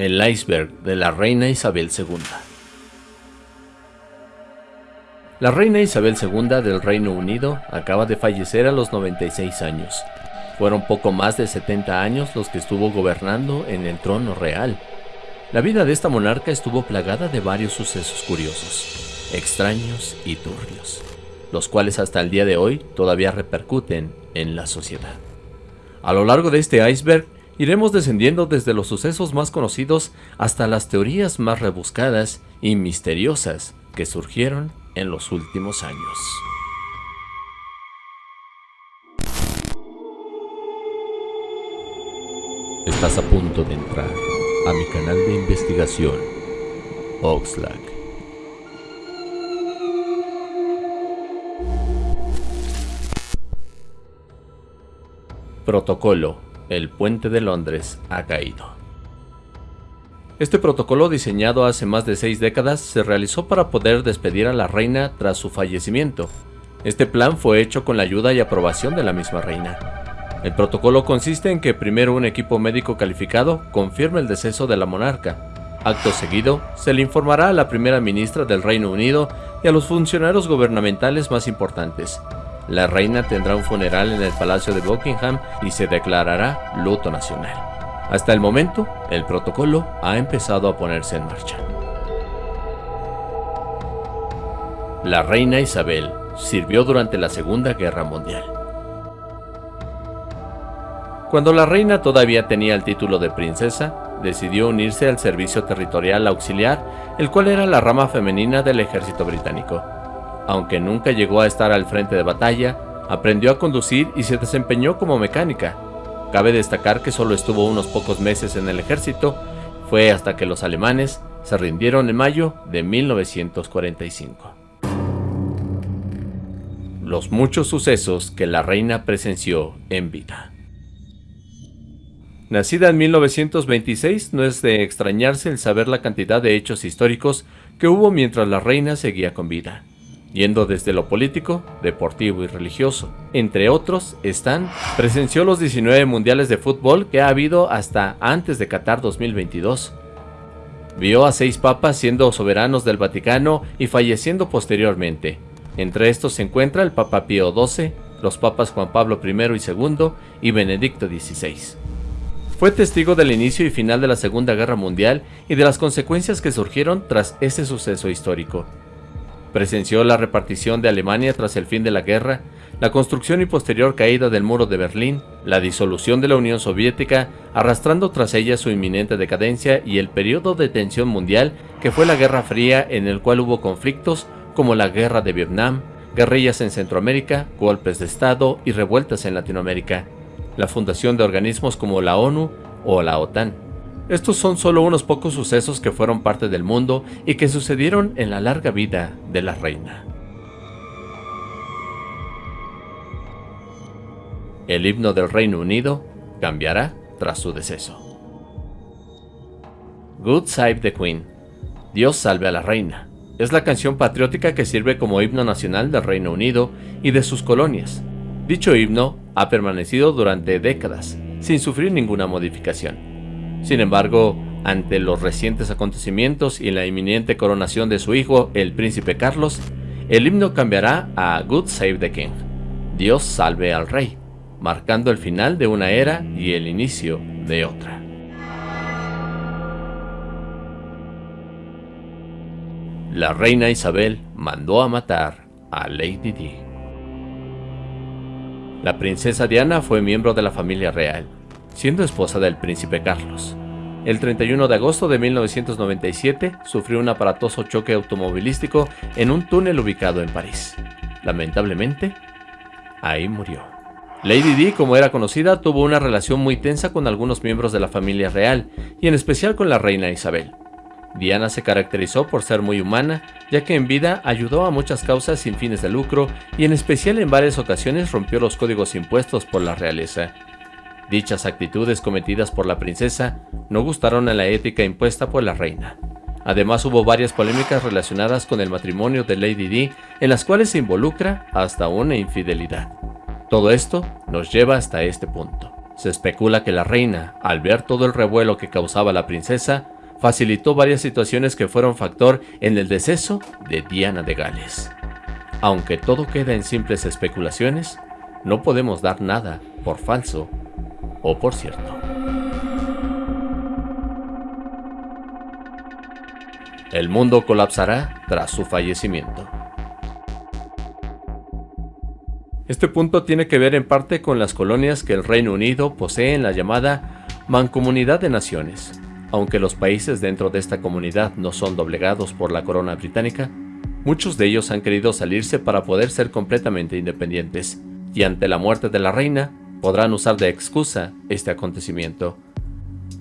El iceberg de la reina Isabel II La reina Isabel II del Reino Unido acaba de fallecer a los 96 años. Fueron poco más de 70 años los que estuvo gobernando en el trono real. La vida de esta monarca estuvo plagada de varios sucesos curiosos, extraños y turbios, los cuales hasta el día de hoy todavía repercuten en la sociedad. A lo largo de este iceberg iremos descendiendo desde los sucesos más conocidos hasta las teorías más rebuscadas y misteriosas que surgieron en los últimos años. Estás a punto de entrar a mi canal de investigación, Oxlack. Protocolo el puente de Londres ha caído. Este protocolo diseñado hace más de seis décadas se realizó para poder despedir a la reina tras su fallecimiento. Este plan fue hecho con la ayuda y aprobación de la misma reina. El protocolo consiste en que primero un equipo médico calificado confirme el deceso de la monarca. Acto seguido, se le informará a la primera ministra del Reino Unido y a los funcionarios gubernamentales más importantes, la reina tendrá un funeral en el Palacio de Buckingham y se declarará luto nacional. Hasta el momento, el protocolo ha empezado a ponerse en marcha. La reina Isabel sirvió durante la Segunda Guerra Mundial. Cuando la reina todavía tenía el título de princesa, decidió unirse al Servicio Territorial Auxiliar, el cual era la rama femenina del ejército británico. Aunque nunca llegó a estar al frente de batalla, aprendió a conducir y se desempeñó como mecánica. Cabe destacar que solo estuvo unos pocos meses en el ejército, fue hasta que los alemanes se rindieron en mayo de 1945. Los muchos sucesos que la reina presenció en vida. Nacida en 1926, no es de extrañarse el saber la cantidad de hechos históricos que hubo mientras la reina seguía con vida yendo desde lo político, deportivo y religioso. Entre otros están, presenció los 19 mundiales de fútbol que ha habido hasta antes de Qatar 2022. Vio a seis papas siendo soberanos del Vaticano y falleciendo posteriormente. Entre estos se encuentra el Papa Pío XII, los papas Juan Pablo I y II y Benedicto XVI. Fue testigo del inicio y final de la Segunda Guerra Mundial y de las consecuencias que surgieron tras ese suceso histórico. Presenció la repartición de Alemania tras el fin de la guerra, la construcción y posterior caída del muro de Berlín, la disolución de la Unión Soviética, arrastrando tras ella su inminente decadencia y el periodo de tensión mundial que fue la Guerra Fría en el cual hubo conflictos como la Guerra de Vietnam, guerrillas en Centroamérica, golpes de Estado y revueltas en Latinoamérica, la fundación de organismos como la ONU o la OTAN. Estos son solo unos pocos sucesos que fueron parte del mundo y que sucedieron en la larga vida de la reina. El himno del Reino Unido cambiará tras su deceso. Good Save the Queen, Dios salve a la reina, es la canción patriótica que sirve como himno nacional del Reino Unido y de sus colonias. Dicho himno ha permanecido durante décadas, sin sufrir ninguna modificación. Sin embargo, ante los recientes acontecimientos y la inminente coronación de su hijo, el príncipe Carlos, el himno cambiará a Good Save the King, Dios salve al rey, marcando el final de una era y el inicio de otra. La reina Isabel mandó a matar a Lady Di. La princesa Diana fue miembro de la familia real, siendo esposa del príncipe Carlos. El 31 de agosto de 1997 sufrió un aparatoso choque automovilístico en un túnel ubicado en París. Lamentablemente, ahí murió. Lady Di, como era conocida, tuvo una relación muy tensa con algunos miembros de la familia real, y en especial con la reina Isabel. Diana se caracterizó por ser muy humana, ya que en vida ayudó a muchas causas sin fines de lucro y en especial en varias ocasiones rompió los códigos impuestos por la realeza. Dichas actitudes cometidas por la princesa no gustaron a la ética impuesta por la reina. Además hubo varias polémicas relacionadas con el matrimonio de Lady Di en las cuales se involucra hasta una infidelidad. Todo esto nos lleva hasta este punto. Se especula que la reina, al ver todo el revuelo que causaba la princesa, facilitó varias situaciones que fueron factor en el deceso de Diana de Gales. Aunque todo queda en simples especulaciones, no podemos dar nada por falso o por cierto. El mundo colapsará tras su fallecimiento. Este punto tiene que ver en parte con las colonias que el Reino Unido posee en la llamada Mancomunidad de Naciones. Aunque los países dentro de esta comunidad no son doblegados por la corona británica, muchos de ellos han querido salirse para poder ser completamente independientes, y ante la muerte de la reina, podrán usar de excusa este acontecimiento.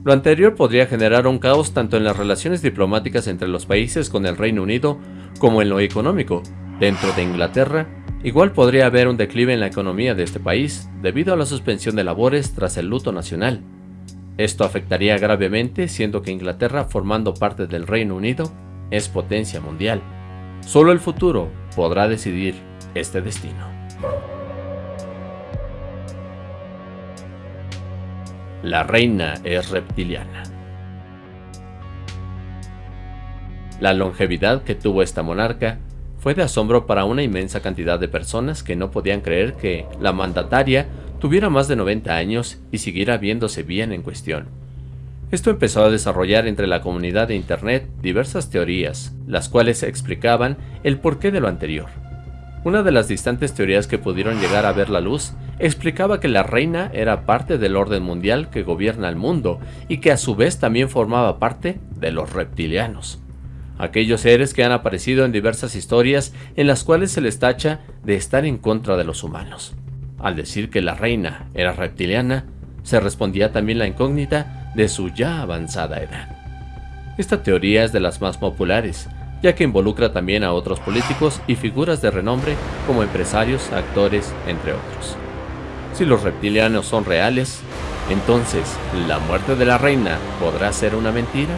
Lo anterior podría generar un caos tanto en las relaciones diplomáticas entre los países con el Reino Unido como en lo económico. Dentro de Inglaterra, Igual podría haber un declive en la economía de este país debido a la suspensión de labores tras el luto nacional. Esto afectaría gravemente siendo que Inglaterra, formando parte del Reino Unido, es potencia mundial. Solo el futuro podrá decidir este destino. La reina es reptiliana. La longevidad que tuvo esta monarca fue de asombro para una inmensa cantidad de personas que no podían creer que la mandataria tuviera más de 90 años y siguiera viéndose bien en cuestión. Esto empezó a desarrollar entre la comunidad de Internet diversas teorías, las cuales explicaban el porqué de lo anterior. Una de las distantes teorías que pudieron llegar a ver la luz explicaba que la reina era parte del orden mundial que gobierna el mundo y que a su vez también formaba parte de los reptilianos aquellos seres que han aparecido en diversas historias en las cuales se les tacha de estar en contra de los humanos. Al decir que la reina era reptiliana, se respondía también la incógnita de su ya avanzada edad. Esta teoría es de las más populares, ya que involucra también a otros políticos y figuras de renombre como empresarios, actores, entre otros. Si los reptilianos son reales, entonces, ¿la muerte de la reina podrá ser una mentira?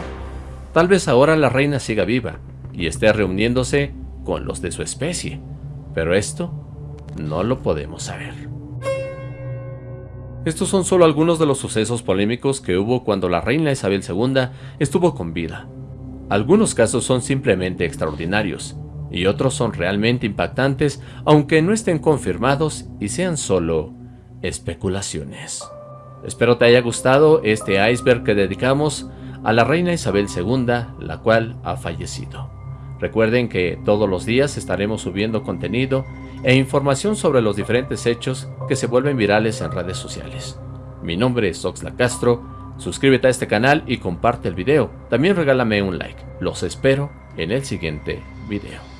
Tal vez ahora la reina siga viva y esté reuniéndose con los de su especie, pero esto no lo podemos saber. Estos son solo algunos de los sucesos polémicos que hubo cuando la reina Isabel II estuvo con vida. Algunos casos son simplemente extraordinarios, y otros son realmente impactantes aunque no estén confirmados y sean solo especulaciones. Espero te haya gustado este iceberg que dedicamos a la reina Isabel II, la cual ha fallecido. Recuerden que todos los días estaremos subiendo contenido e información sobre los diferentes hechos que se vuelven virales en redes sociales. Mi nombre es Oxla Castro, suscríbete a este canal y comparte el video. También regálame un like. Los espero en el siguiente video.